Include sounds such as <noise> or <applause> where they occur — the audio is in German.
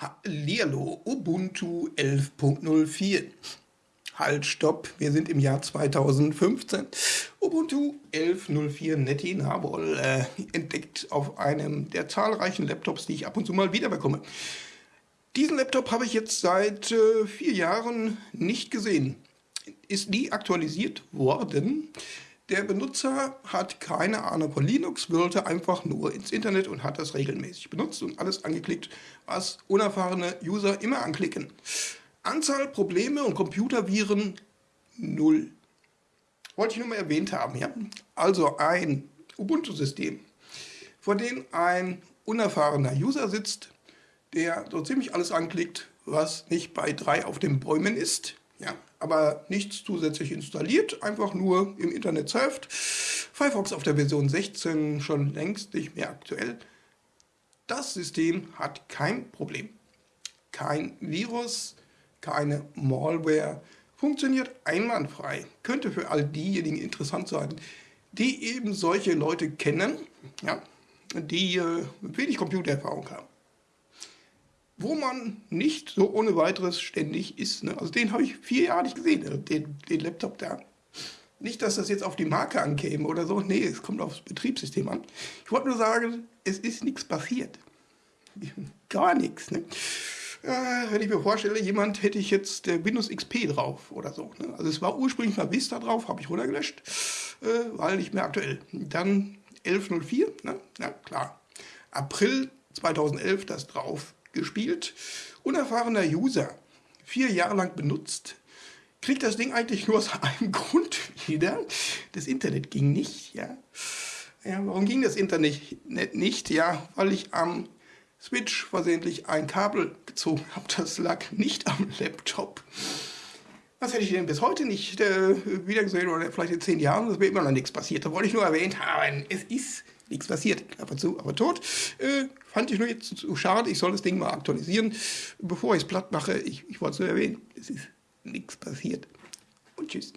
Hallihallo, Ubuntu 11.04. Halt, stopp, wir sind im Jahr 2015. Ubuntu 11.04 Netty Nabol äh, entdeckt auf einem der zahlreichen Laptops, die ich ab und zu mal wieder bekomme. Diesen Laptop habe ich jetzt seit äh, vier Jahren nicht gesehen. Ist nie aktualisiert worden. Der Benutzer hat keine Ahnung von Linux, wollte einfach nur ins Internet und hat das regelmäßig benutzt und alles angeklickt, was unerfahrene User immer anklicken. Anzahl Probleme und Computerviren null. Wollte ich nur mal erwähnt haben. Ja? Also ein Ubuntu-System, vor dem ein unerfahrener User sitzt, der so ziemlich alles anklickt, was nicht bei drei auf den Bäumen ist. Ja, aber nichts zusätzlich installiert, einfach nur im Internet surft. Firefox auf der Version 16 schon längst nicht mehr aktuell. Das System hat kein Problem. Kein Virus, keine Malware, funktioniert einwandfrei. Könnte für all diejenigen interessant sein, die eben solche Leute kennen, ja, die äh, wenig Computererfahrung haben wo man nicht so ohne weiteres ständig ist. Ne? Also den habe ich vier Jahre nicht gesehen, ne? den, den Laptop da. Nicht, dass das jetzt auf die Marke ankäme oder so. Nee, es kommt aufs Betriebssystem an. Ich wollte nur sagen, es ist nichts passiert. <laughs> Gar nichts. Ne? Äh, wenn ich mir vorstelle, jemand hätte ich jetzt der Windows XP drauf oder so. Ne? Also es war ursprünglich mal Vista drauf, habe ich runtergelöscht, äh, weil nicht mehr aktuell. Dann 1104, ne? ja klar. April 2011 das drauf gespielt. Unerfahrener User, vier Jahre lang benutzt, kriegt das Ding eigentlich nur aus <laughs> einem Grund wieder. Das Internet ging nicht, ja. Ja, warum ging das Internet nicht? Ja, weil ich am Switch versehentlich ein Kabel gezogen <laughs> habe. Das lag nicht am Laptop. Was hätte ich denn bis heute nicht äh, wiedergesehen oder vielleicht in zehn Jahren? Das wäre immer noch nichts passiert. Da wollte ich nur erwähnt haben, es ist nichts passiert. Und zu, aber tot. Äh, fand ich nur jetzt zu schade. Ich soll das Ding mal aktualisieren, bevor ich es platt mache. Ich, ich wollte es nur erwähnen. Es ist nichts passiert. Und tschüss.